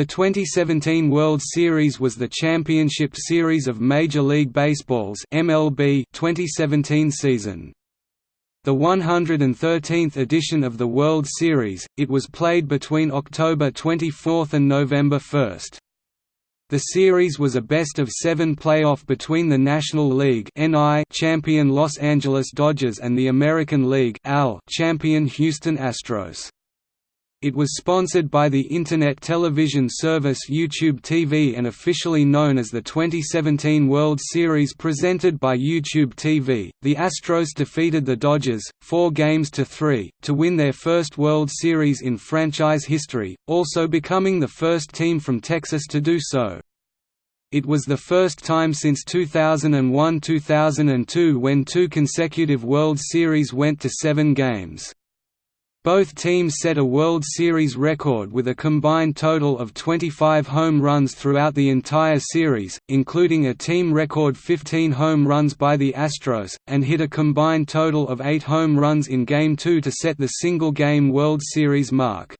The 2017 World Series was the championship series of Major League Baseball's MLB 2017 season. The 113th edition of the World Series, it was played between October 24 and November 1. The series was a best-of-seven playoff between the National League champion Los Angeles Dodgers and the American League champion Houston Astros. It was sponsored by the internet television service YouTube TV and officially known as the 2017 World Series presented by YouTube TV. The Astros defeated the Dodgers, 4 games to 3, to win their first World Series in franchise history, also becoming the first team from Texas to do so. It was the first time since 2001–2002 when two consecutive World Series went to seven games. Both teams set a World Series record with a combined total of 25 home runs throughout the entire series, including a team record 15 home runs by the Astros, and hit a combined total of 8 home runs in Game 2 to set the single-game World Series mark.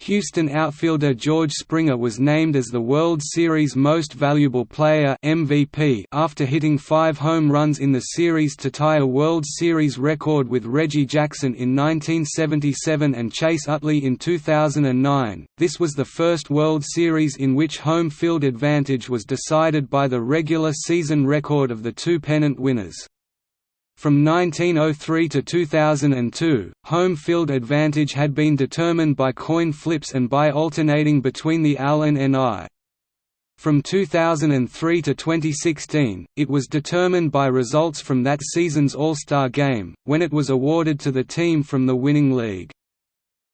Houston outfielder George Springer was named as the World Series Most Valuable Player MVP after hitting five home runs in the series to tie a World Series record with Reggie Jackson in 1977 and Chase Utley in 2009. This was the first World Series in which home field advantage was decided by the regular season record of the two pennant winners. From 1903 to 2002, home field advantage had been determined by coin flips and by alternating between the AL and NL. From 2003 to 2016, it was determined by results from that season's All-Star Game, when it was awarded to the team from the winning league.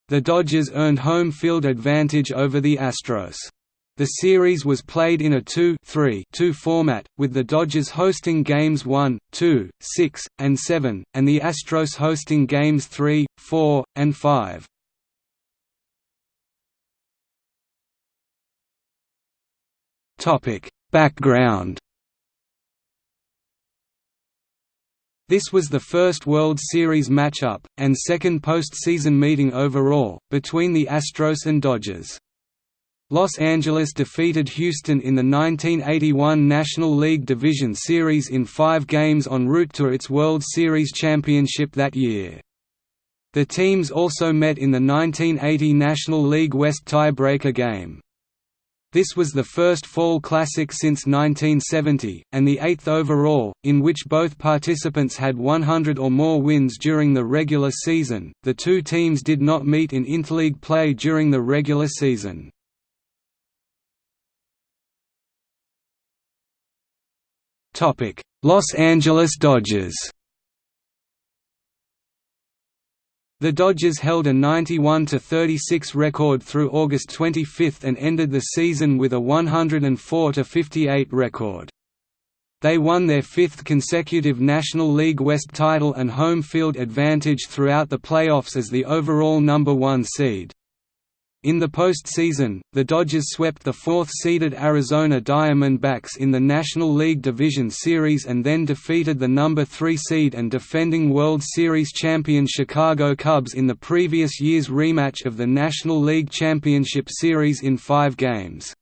The Dodgers earned home field advantage over the Astros. The series was played in a 2-3-2 format, with the Dodgers hosting games 1, 2, 6, and 7, and the Astros hosting games 3, 4, and 5. Background This was the first World Series matchup, and second postseason meeting overall, between the Astros and Dodgers. Los Angeles defeated Houston in the 1981 National League Division Series in five games en route to its World Series championship that year. The teams also met in the 1980 National League West tiebreaker game. This was the first Fall Classic since 1970, and the eighth overall, in which both participants had 100 or more wins during the regular season. The two teams did not meet in interleague play during the regular season. Los Angeles Dodgers The Dodgers held a 91–36 record through August 25 and ended the season with a 104–58 record. They won their fifth consecutive National League West title and home field advantage throughout the playoffs as the overall number one seed. In the postseason, the Dodgers swept the fourth-seeded Arizona Diamondbacks in the National League Division Series and then defeated the number 3 seed and defending World Series champion Chicago Cubs in the previous year's rematch of the National League Championship Series in five games.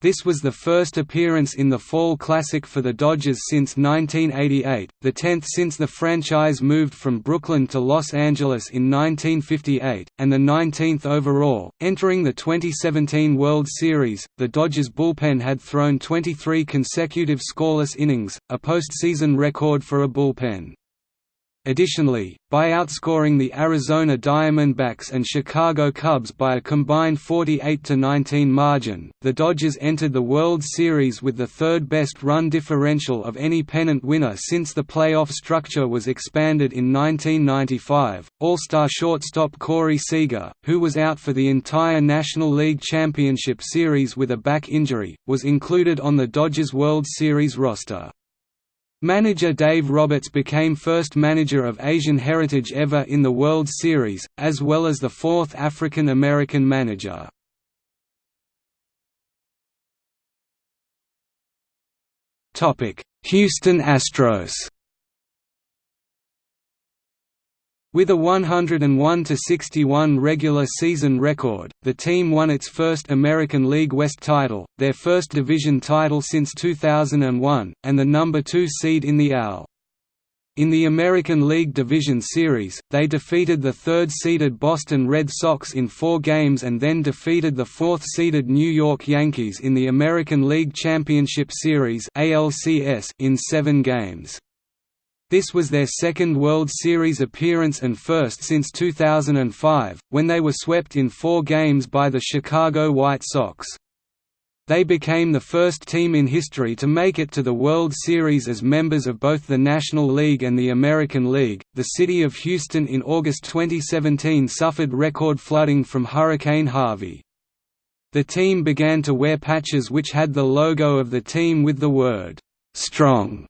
This was the first appearance in the Fall Classic for the Dodgers since 1988, the tenth since the franchise moved from Brooklyn to Los Angeles in 1958, and the 19th overall. Entering the 2017 World Series, the Dodgers bullpen had thrown 23 consecutive scoreless innings, a postseason record for a bullpen. Additionally, by outscoring the Arizona Diamondbacks and Chicago Cubs by a combined 48–19 margin, the Dodgers entered the World Series with the third-best run differential of any pennant winner since the playoff structure was expanded in 1995. All-star shortstop Corey Seager, who was out for the entire National League Championship Series with a back injury, was included on the Dodgers World Series roster. Manager Dave Roberts became first manager of Asian heritage ever in the World Series, as well as the fourth African American manager. Houston Astros With a 101–61 regular season record, the team won its first American League West title, their first division title since 2001, and the number 2 seed in the AL. In the American League Division Series, they defeated the third-seeded Boston Red Sox in four games and then defeated the fourth-seeded New York Yankees in the American League Championship Series in seven games. This was their second World Series appearance and first since 2005, when they were swept in four games by the Chicago White Sox. They became the first team in history to make it to the World Series as members of both the National League and the American League. The city of Houston in August 2017 suffered record flooding from Hurricane Harvey. The team began to wear patches which had the logo of the team with the word strong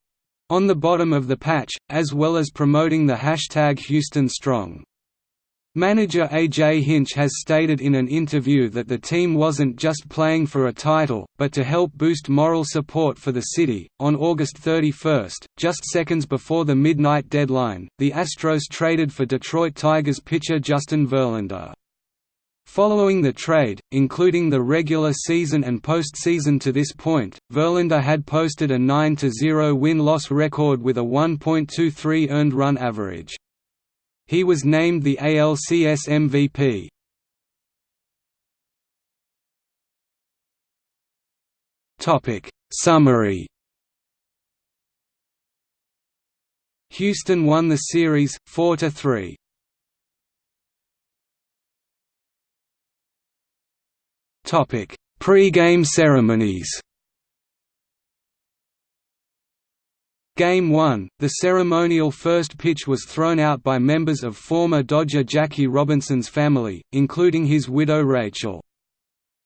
on the bottom of the patch, as well as promoting the hashtag Houston Strong. Manager A.J. Hinch has stated in an interview that the team wasn't just playing for a title, but to help boost moral support for the city. On August 31, just seconds before the midnight deadline, the Astros traded for Detroit Tigers pitcher Justin Verlander. Following the trade, including the regular season and postseason to this point, Verlander had posted a 9–0 win-loss record with a 1.23 earned run average. He was named the ALCS MVP. Topic Summary Houston won the series 4 to 3. Pre-game ceremonies Game 1, the ceremonial first pitch was thrown out by members of former Dodger Jackie Robinson's family, including his widow Rachel.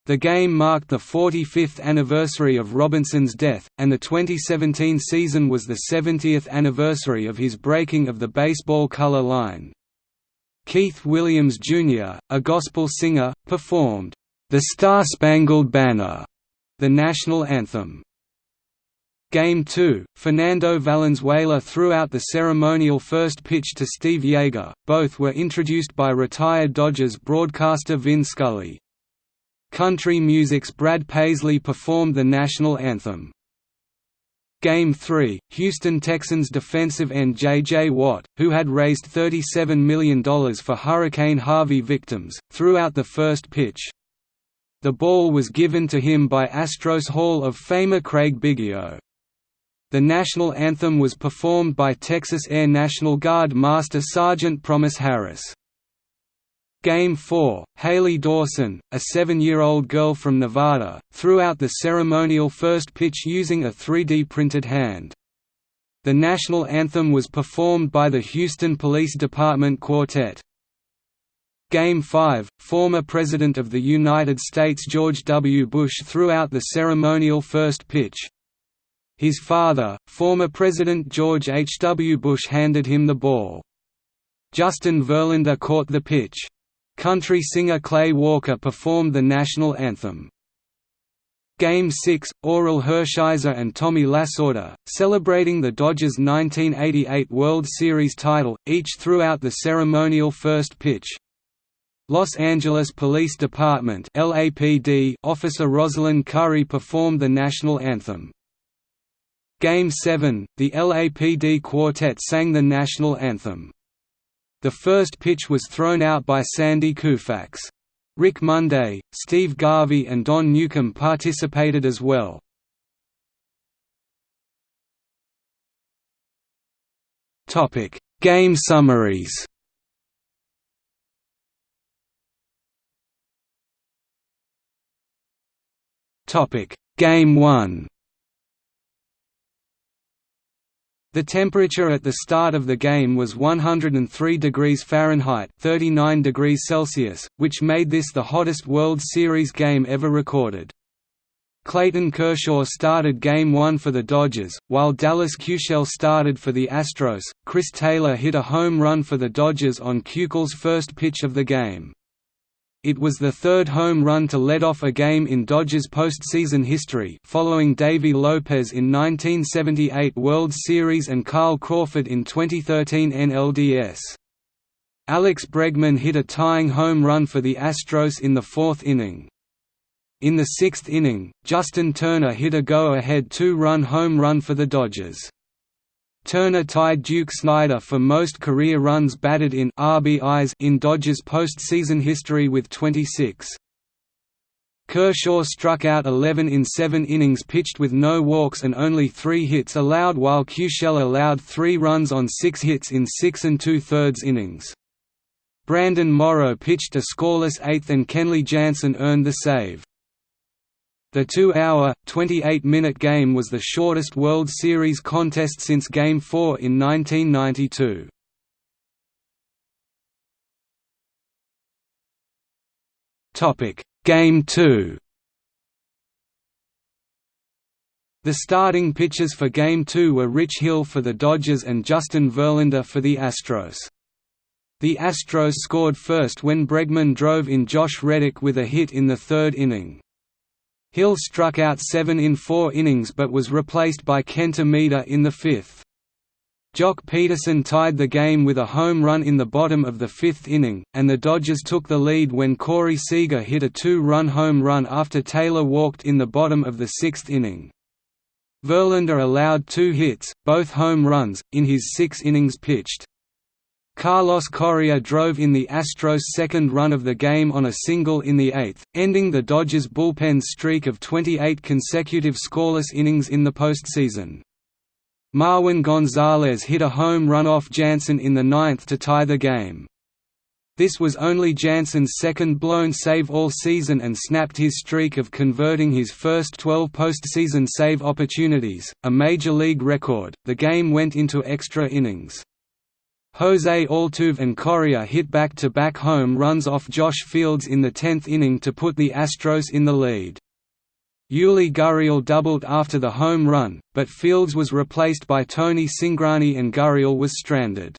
The game marked the 45th anniversary of Robinson's death, and the 2017 season was the 70th anniversary of his breaking of the baseball color line. Keith Williams Jr., a gospel singer, performed, "'The Star-Spangled Banner", the national anthem. Game 2, Fernando Valenzuela threw out the ceremonial first pitch to Steve Yeager, both were introduced by retired Dodgers broadcaster Vin Scully. Country music's Brad Paisley performed the national anthem. Game 3, Houston Texans defensive end J.J. Watt, who had raised $37 million for Hurricane Harvey victims, threw out the first pitch. The ball was given to him by Astros Hall of Famer Craig Biggio. The national anthem was performed by Texas Air National Guard Master Sergeant Promise Harris. Game 4, Haley Dawson, a seven-year-old girl from Nevada, threw out the ceremonial first pitch using a 3D printed hand. The national anthem was performed by the Houston Police Department Quartet. Game 5, former President of the United States George W. Bush threw out the ceremonial first pitch. His father, former President George H. W. Bush handed him the ball. Justin Verlander caught the pitch. Country singer Clay Walker performed the national anthem. Game 6, Orel Hershiser and Tommy Lasorda, celebrating the Dodgers' 1988 World Series title, each threw out the ceremonial first pitch. Los Angeles Police Department LAPD officer Rosalind Curry performed the national anthem. Game 7, the LAPD quartet sang the national anthem. The first pitch was thrown out by Sandy Koufax. Rick Monday, Steve Garvey and Don Newcombe participated as well. Game summaries Game 1 The temperature at the start of the game was 103 degrees Fahrenheit 39 degrees Celsius, which made this the hottest World Series game ever recorded. Clayton Kershaw started Game 1 for the Dodgers, while Dallas Keuchel started for the Astros. Chris Taylor hit a home run for the Dodgers on Keuchel's first pitch of the game. It was the third home run to lead off a game in Dodgers postseason history following Davey Lopes in 1978 World Series and Carl Crawford in 2013 NLDS. Alex Bregman hit a tying home run for the Astros in the fourth inning. In the sixth inning, Justin Turner hit a go-ahead two-run home run for the Dodgers. Turner tied Duke Snider for most career runs batted in RBIs in Dodgers postseason history with 26. Kershaw struck out 11 in seven innings pitched with no walks and only three hits allowed while Keuchel allowed three runs on six hits in six and two-thirds innings. Brandon Morrow pitched a scoreless eighth and Kenley Jansen earned the save. The two-hour, 28-minute game was the shortest World Series contest since Game 4 in 1992. Game 2 The starting pitchers for Game 2 were Rich Hill for the Dodgers and Justin Verlander for the Astros. The Astros scored first when Bregman drove in Josh Reddick with a hit in the third inning. Hill struck out seven in four innings but was replaced by Kenta Maeda in the fifth. Joc Pederson tied the game with a home run in the bottom of the fifth inning, and the Dodgers took the lead when Corey Seager hit a two-run home run after Taylor walked in the bottom of the sixth inning. Verlander allowed two hits, both home runs, in his six innings pitched. Carlos Correa drove in the Astros' second run of the game on a single in the eighth, ending the Dodgers' bullpen's streak of 28 consecutive scoreless innings in the postseason. Marwin Gonzalez hit a home run off Jansen in the ninth to tie the game. This was only Jansen's second blown save all season and snapped his streak of converting his first 12 postseason save opportunities, a major league record. The game went into extra innings. Jose Altuve and Correa hit back-to-back -back home runs off Josh Fields in the tenth inning to put the Astros in the lead. Yuli Gurriel doubled after the home run, but Fields was replaced by Tony Cingrani and Gurriel was stranded.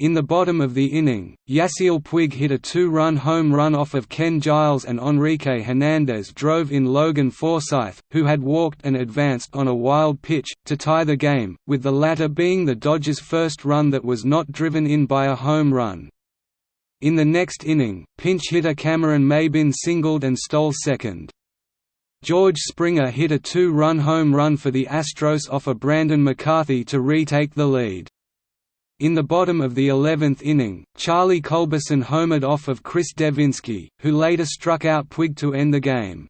In the bottom of the inning, Yasiel Puig hit a two-run home run off of Ken Giles and Enrique Hernandez drove in Logan Forsythe, who had walked and advanced on a wild pitch, to tie the game, with the latter being the Dodgers' first run that was not driven in by a home run. In the next inning, pinch hitter Cameron Maybin singled and stole second. George Springer hit a two-run home run for the Astros off of Brandon McCarthy to retake the lead. In the bottom of the 11th inning, Charlie Culberson homered off of Chris Devenski, who later struck out Puig to end the game.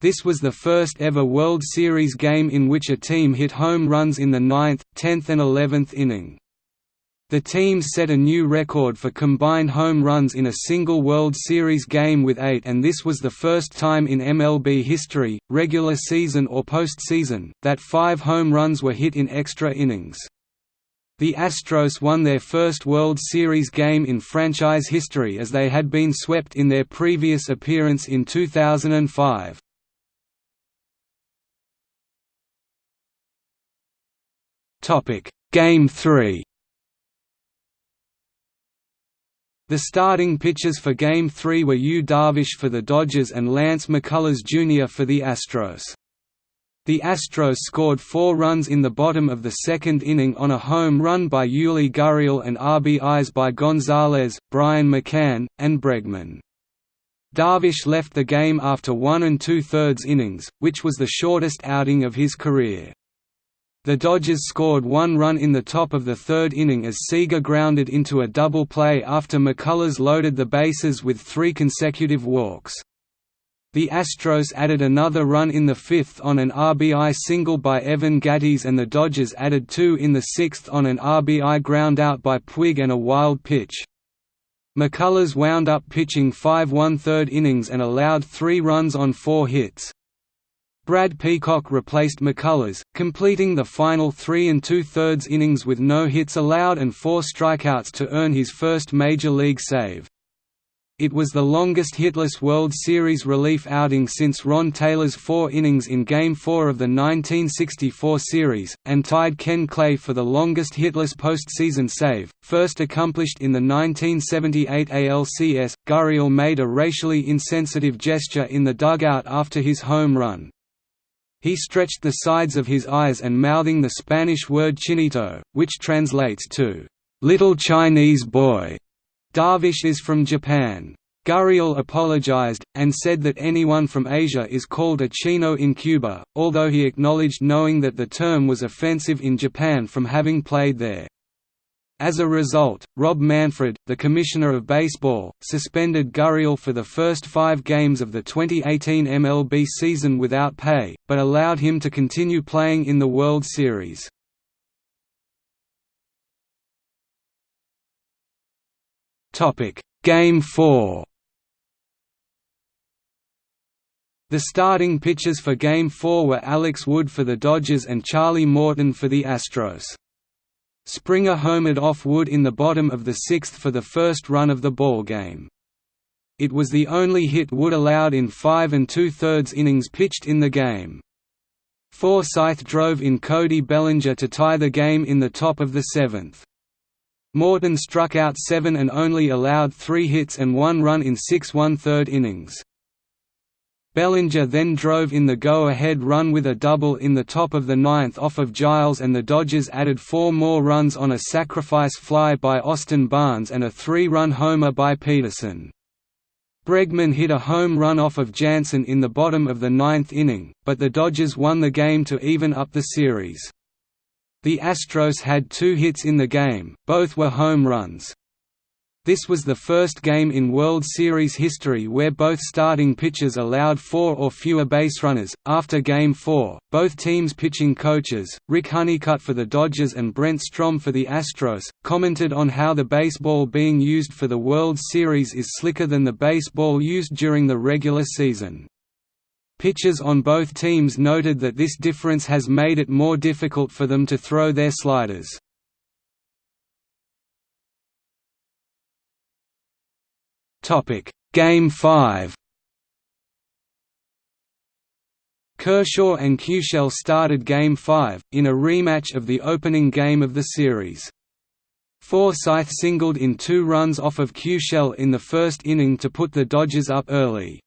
This was the first ever World Series game in which a team hit home runs in the 9th, 10th and 11th inning. The teams set a new record for combined home runs in a single World Series game with eight and this was the first time in MLB history, regular season or postseason, that five home runs were hit in extra innings. The Astros won their first World Series game in franchise history as they had been swept in their previous appearance in 2005. Game 3 The starting pitchers for Game 3 were Yu Darvish for the Dodgers and Lance McCullers Jr. for the Astros. The Astros scored four runs in the bottom of the second inning on a home run by Yuli Gurriel and RBIs by Gonzalez, Brian McCann, and Bregman. Darvish left the game after one and two-thirds innings, which was the shortest outing of his career. The Dodgers scored one run in the top of the third inning as Seager grounded into a double play after McCullers loaded the bases with three consecutive walks. The Astros added another run in the fifth on an RBI single by Evan Gattis and the Dodgers added two in the sixth on an RBI groundout by Puig and a wild pitch. McCullers wound up pitching five one-third innings and allowed three runs on four hits. Brad Peacock replaced McCullers, completing the final three and two-thirds innings with no hits allowed and four strikeouts to earn his first major league save. It was the longest hitless World Series relief outing since Ron Taylor's four innings in Game 4 of the 1964 series, and tied Ken Clay for the longest hitless postseason save, first accomplished in the 1978 ALCS. Gurriel made a racially insensitive gesture in the dugout after his home run. He stretched the sides of his eyes and mouthing the Spanish word chinito, which translates to, "'little Chinese boy' Darvish is from Japan. Gurriel apologized, and said that anyone from Asia is called a Chino in Cuba, although he acknowledged knowing that the term was offensive in Japan from having played there. As a result, Rob Manfred, the Commissioner of Baseball, suspended Gurriel for the first five games of the 2018 MLB season without pay, but allowed him to continue playing in the World Series. Game 4 The starting pitchers for Game 4 were Alex Wood for the Dodgers and Charlie Morton for the Astros. Springer homered off Wood in the bottom of the sixth for the first run of the ballgame. It was the only hit Wood allowed in five and two-thirds innings pitched in the game. Forsythe drove in Cody Bellinger to tie the game in the top of the seventh. Morton struck out seven and only allowed three hits and one run in six one-third innings. Bellinger then drove in the go-ahead run with a double in the top of the ninth off of Giles and the Dodgers added four more runs on a sacrifice fly by Austin Barnes and a three-run homer by Pederson. Bregman hit a home run off of Jansen in the bottom of the ninth inning, but the Dodgers won the game to even up the series. The Astros had two hits in the game, both were home runs. This was the first game in World Series history where both starting pitchers allowed four or fewer base runners. After Game 4, both teams' pitching coaches, Rick Honeycutt for the Dodgers and Brent Strom for the Astros, commented on how the baseball being used for the World Series is slicker than the baseball used during the regular season. Pitchers on both teams noted that this difference has made it more difficult for them to throw their sliders. Game 5. Kershaw and Keuchel started Game 5, in a rematch of the opening game of the series. Forsythe singled in two runs off of Keuchel in the first inning to put the Dodgers up early.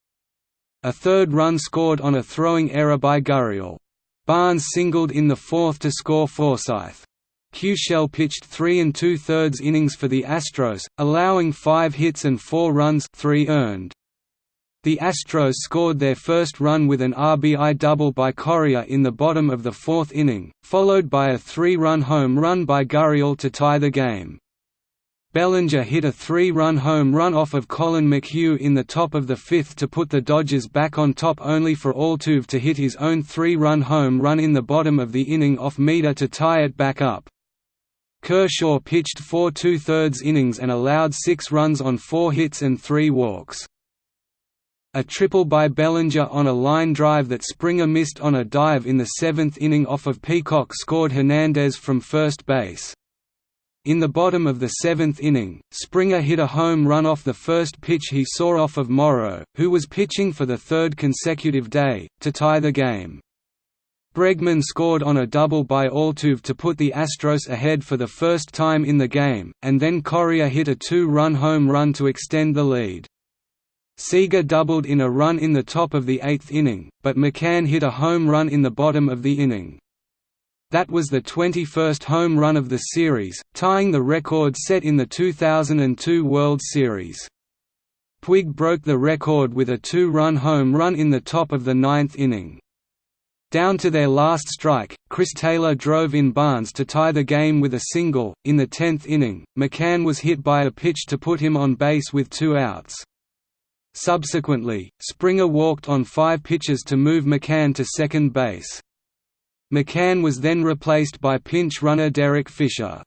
A third run scored on a throwing error by Gurriel. Barnes singled in the fourth to score Forsythe. Keuchel pitched three and two-thirds innings for the Astros, allowing five hits and four runs three earned. The Astros scored their first run with an RBI double by Correa in the bottom of the fourth inning, followed by a three-run home run by Gurriel to tie the game. Bellinger hit a three-run home run off of Collin McHugh in the top of the fifth to put the Dodgers back on top only for Altuve to hit his own three-run home run in the bottom of the inning off Maeda to tie it back up. Kershaw pitched four two-thirds innings and allowed six runs on four hits and three walks. A triple by Bellinger on a line drive that Springer missed on a dive in the seventh inning off of Peacock scored Hernandez from first base. In the bottom of the seventh inning, Springer hit a home run off the first pitch he saw off of Morrow, who was pitching for the third consecutive day, to tie the game. Bregman scored on a double by Altuve to put the Astros ahead for the first time in the game, and then Correa hit a two-run home run to extend the lead. Seager doubled in a run in the top of the eighth inning, but McCann hit a home run in the bottom of the inning. That was the 21st home run of the series, tying the record set in the 2002 World Series. Puig broke the record with a two-run home run in the top of the ninth inning. Down to their last strike, Chris Taylor drove in Barnes to tie the game with a single. In the tenth inning, McCann was hit by a pitch to put him on base with two outs. Subsequently, Springer walked on five pitches to move McCann to second base. McCann was then replaced by pinch runner Derek Fisher.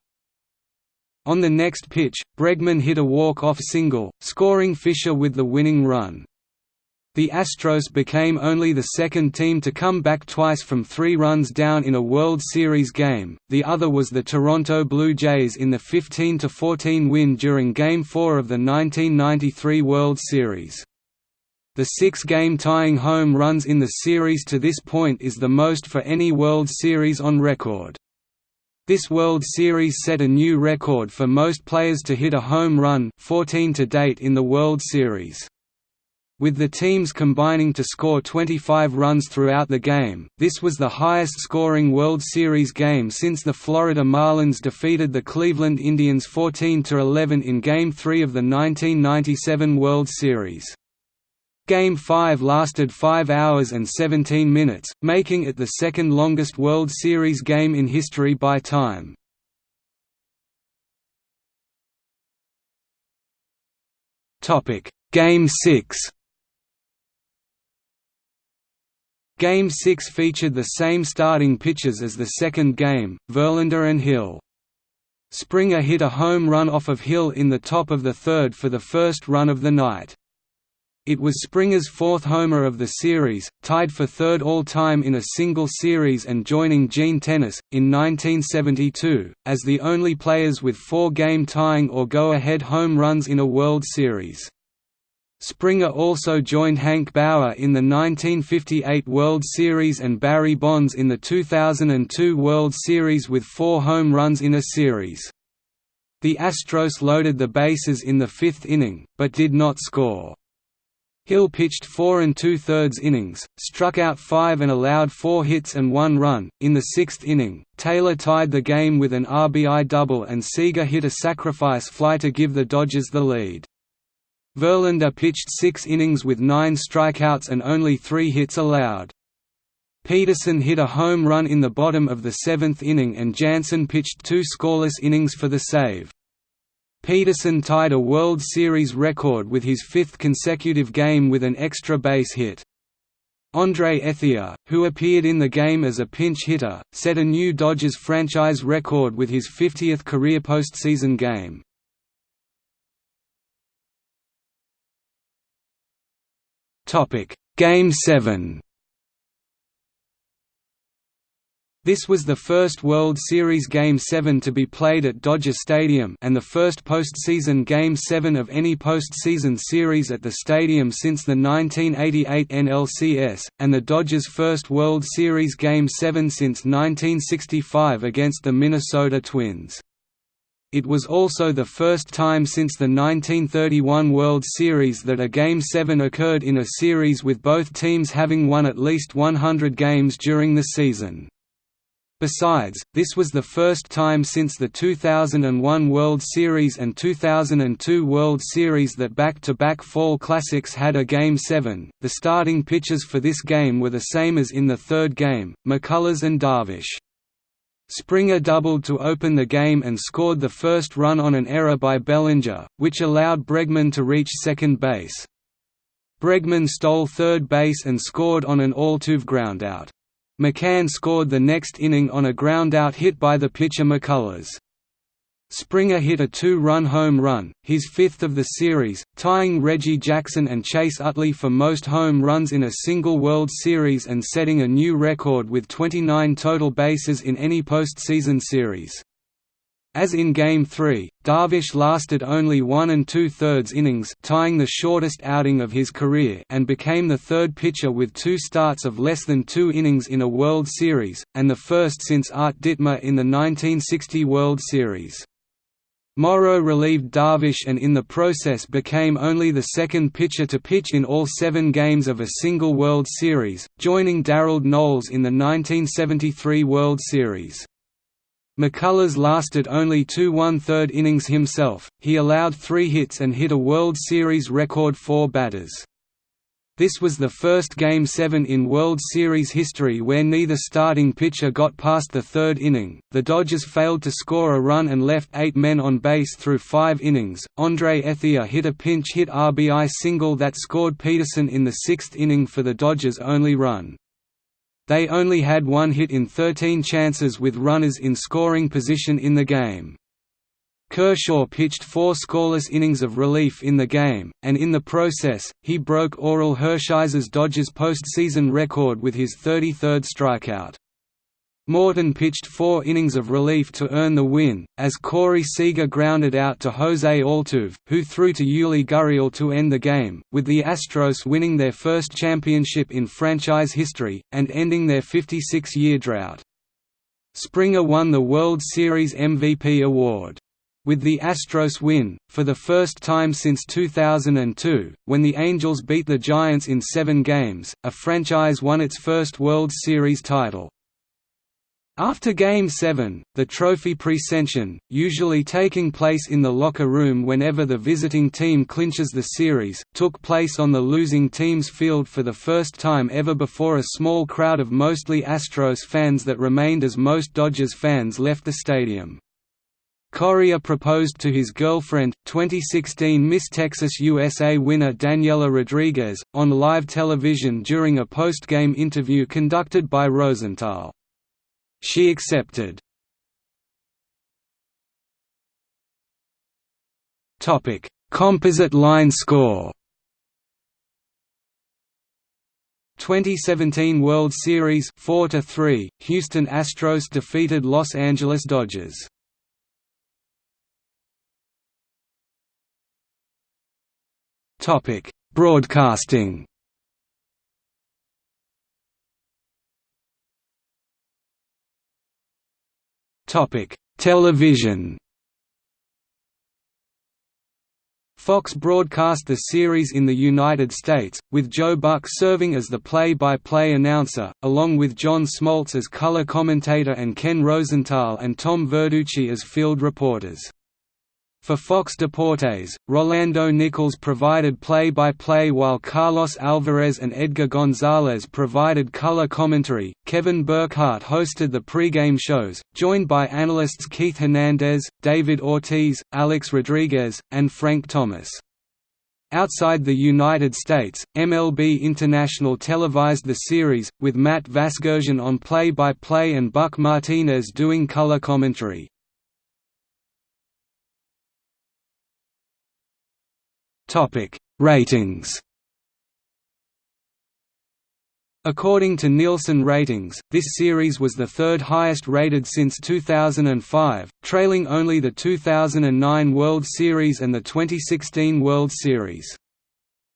On the next pitch, Bregman hit a walk-off single, scoring Fisher with the winning run. The Astros became only the second team to come back twice from three runs down in a World Series game, the other was the Toronto Blue Jays in the 15–14 win during Game 4 of the 1993 World Series. The six-game tying home runs in the series to this point is the most for any World Series on record. This World Series set a new record for most players to hit a home run 14 to date in the World Series. with the teams combining to score 25 runs throughout the game. This was the highest scoring World Series game since the Florida Marlins defeated the Cleveland Indians 14 11 in Game 3 of the 1997 World Series. Game 5 lasted 5 hours and 17 minutes, making it the second longest World Series game in history by time. Game 6. Game 6 featured the same starting pitchers as the second game, Verlander and Hill. Springer hit a home run off of Hill in the top of the third for the first run of the night. It was Springer's fourth homer of the series, tied for third all-time in a single series and joining Gene Tenace, in 1972, as the only players with four-game tying or go-ahead home runs in a World Series. Springer also joined Hank Bauer in the 1958 World Series and Barry Bonds in the 2002 World Series with four home runs in a series. The Astros loaded the bases in the fifth inning, but did not score. Hill pitched four and two-thirds innings, struck out five and allowed four hits and one run. In the sixth inning, Taylor tied the game with an RBI double and Seager hit a sacrifice fly to give the Dodgers the lead. Verlander pitched six innings with nine strikeouts and only three hits allowed. Pederson hit a home run in the bottom of the seventh inning and Jansen pitched two scoreless innings for the save. Pederson tied a World Series record with his fifth consecutive game with an extra base hit. Andre Ethier, who appeared in the game as a pinch hitter, set a new Dodgers franchise record with his 50th career postseason game. Game 7 This was the first World Series Game 7 to be played at Dodger Stadium and the first postseason Game 7 of any postseason series at the stadium since the 1988 NLCS, and the Dodgers' first World Series Game 7 since 1965 against the Minnesota Twins. It was also the first time since the 1931 World Series that a Game 7 occurred in a series with both teams having won at least 100 games during the season. Besides, this was the first time since the 2001 World Series and 2002 World Series that back-to-back -back Fall Classics had a Game 7. The starting pitchers for this game were the same as in the third game, McCullers and Darvish. Springer doubled to open the game and scored the first run on an error by Bellinger, which allowed Bregman to reach second base. Bregman stole third base and scored on an Altuve groundout. McCann scored the next inning on a groundout hit by the pitcher McCullers. Springer hit a two-run home run, his fifth of the series, tying Reggie Jackson and Chase Utley for most home runs in a single World Series and setting a new record with 29 total bases in any postseason series. As in Game 3, Darvish lasted only one and two-thirds innings tying the shortest outing of his career and became the third pitcher with two starts of less than two innings in a World Series, and the first since Art Ditmar in the 1960 World Series. Morrow relieved Darvish and in the process became only the second pitcher to pitch in all seven games of a single World Series, joining Darold Knowles in the 1973 World Series. McCullers lasted only two one-third innings himself, he allowed three hits and hit a World Series record four batters. This was the first Game 7 in World Series history where neither starting pitcher got past the third inning. The Dodgers failed to score a run and left eight men on base through five innings. Andre Ethier hit a pinch hit RBI single that scored Pederson in the sixth inning for the Dodgers' only run. They only had one hit in 13 chances with runners in scoring position in the game. Kershaw pitched four scoreless innings of relief in the game, and in the process, he broke Orel Hershiser's Dodgers postseason record with his 33rd strikeout. Morton pitched four innings of relief to earn the win, as Corey Seager grounded out to Jose Altuve, who threw to Yuli Gurriel to end the game, with the Astros winning their first championship in franchise history, and ending their 56-year drought. Springer won the World Series MVP award. with the Astros win, for the first time since 2002, when the Angels beat the Giants in seven games, a franchise won its first World Series title. After Game 7, the trophy presentation, usually taking place in the locker room whenever the visiting team clinches the series, took place on the losing team's field for the first time ever before a small crowd of mostly Astros fans that remained as most Dodgers fans left the stadium. Correa proposed to his girlfriend, 2016 Miss Texas USA winner Daniela Rodriguez, on live television during a post-game interview conducted by Rosenthal. She accepted. Topic: Composite line score. 2017 World Series 4 to 3 Houston Astros defeated Los Angeles Dodgers Topic Broadcasting Television. Fox broadcast the series in the United States, with Joe Buck serving as the play-by-play -play announcer, along with John Smoltz as color commentator and Ken Rosenthal and Tom Verducci as field reporters. For Fox Deportes, Rolando Nichols provided play-by-play -play while Carlos Alvarez and Edgar Gonzalez provided color commentary. Kevin Burkhardt hosted the pregame shows, joined by analysts Keith Hernandez, David Ortiz, Alex Rodriguez, and Frank Thomas. Outside the United States, MLB International televised the series, with Matt Vasgersian on play-by-play -play and Buck Martinez doing color commentary. Topic: Ratings. According to Nielsen ratings, this series was the third highest rated since 2005, trailing only the 2009 World Series and the 2016 World Series.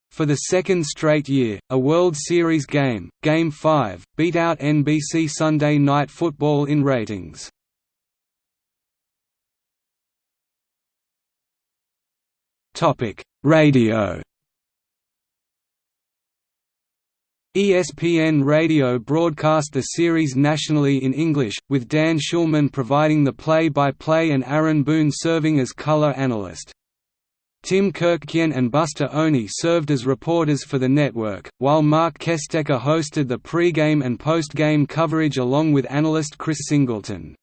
For the second straight year, a World Series game, Game 5, beat out NBC Sunday Night Football in ratings. Radio. ESPN Radio broadcast the series nationally in English, with Dan Shulman providing the play-by-play -play and Aaron Boone serving as color analyst. Tim Kurkjian and Buster Olney served as reporters for the network, while Marc Kestecher hosted the pre-game and post-game coverage along with analyst Chris Singleton.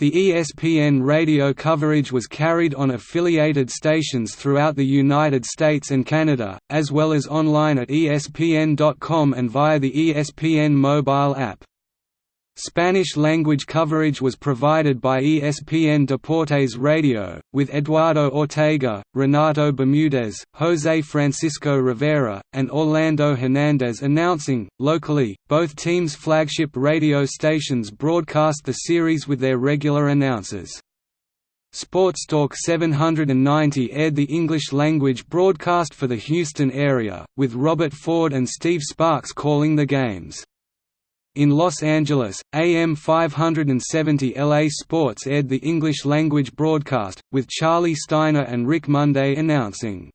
The ESPN radio coverage was carried on affiliated stations throughout the United States and Canada, as well as online at ESPN.com and via the ESPN mobile app. Spanish-language coverage was provided by ESPN Deportes Radio, with Eduardo Ortega, Renato Bermudez, Jose Francisco Rivera, and Orlando Hernandez announcing. Locally, both teams' flagship radio stations broadcast the series with their regular announcers. Sportstalk 790 aired the English-language broadcast for the Houston area, with Robert Ford and Steve Sparks calling the games. In Los Angeles, AM 570 LA Sports aired the English-language broadcast, with Charlie Steiner and Rick Monday announcing.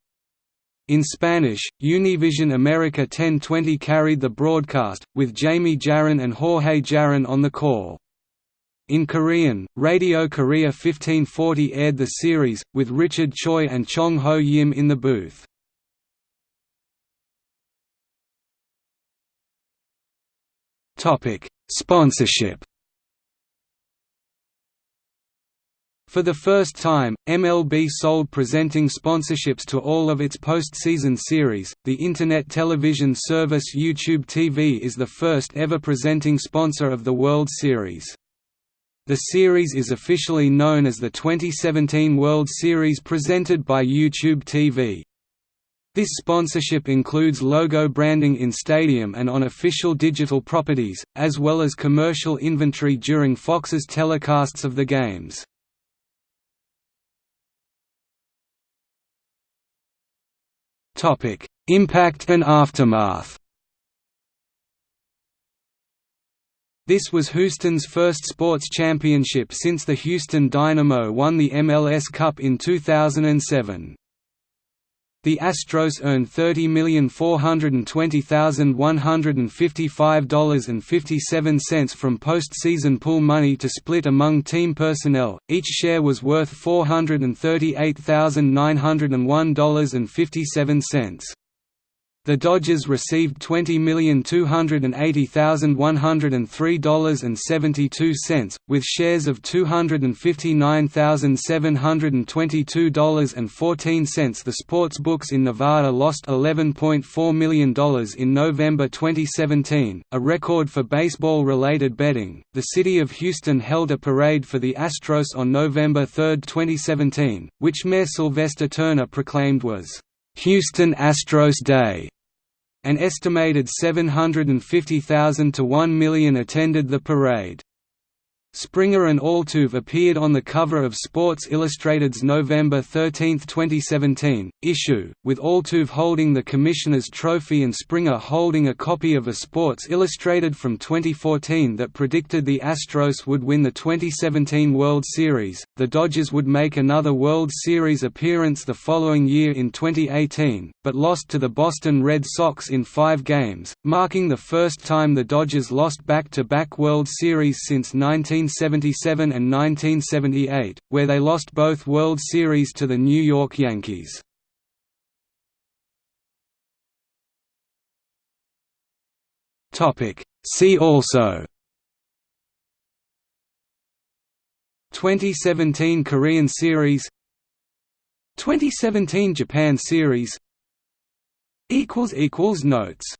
In Spanish, Univision America 1020 carried the broadcast, with Jaime Jarrín and Jorge Jarrín on the call. In Korean, Radio Korea 1540 aired the series, with Richard Choi and Chong Ho Yim in the booth. Topic: Sponsorship. For the first time, MLB sold presenting sponsorships to all of its postseason series. The internet television service YouTube TV is the first ever presenting sponsor of the World Series. The series is officially known as the 2017 World Series presented by YouTube TV. This sponsorship includes logo branding in stadium and on official digital properties, as well as commercial inventory during Fox's telecasts of the games. Impact and aftermath This was Houston's first sports championship since the Houston Dynamo won the MLS Cup in 2007. The Astros earned $30,420,155.57 from postseason pool money to split among team personnel, each share was worth $438,901.57. The Dodgers received $20,280,103.72, with shares of $259,722.14. The sports books in Nevada lost $11.4 million in November 2017, a record for baseball related betting. The city of Houston held a parade for the Astros on November 3, 2017, which Mayor Sylvester Turner proclaimed was Houston Astros Day. An estimated 750,000 to 1 million attended the parade. Springer and Altuve appeared on the cover of Sports Illustrated's November 13, 2017, issue, with Altuve holding the Commissioner's Trophy and Springer holding a copy of a Sports Illustrated from 2014 that predicted the Astros would win the 2017 World Series. The Dodgers would make another World Series appearance the following year in 2018, but lost to the Boston Red Sox in five games, marking the first time the Dodgers lost back to back World Series since 19. 1977 and 1978, where they lost both World Series to the New York Yankees. See also. 2017 Korean Series. 2017 Japan Series. Notes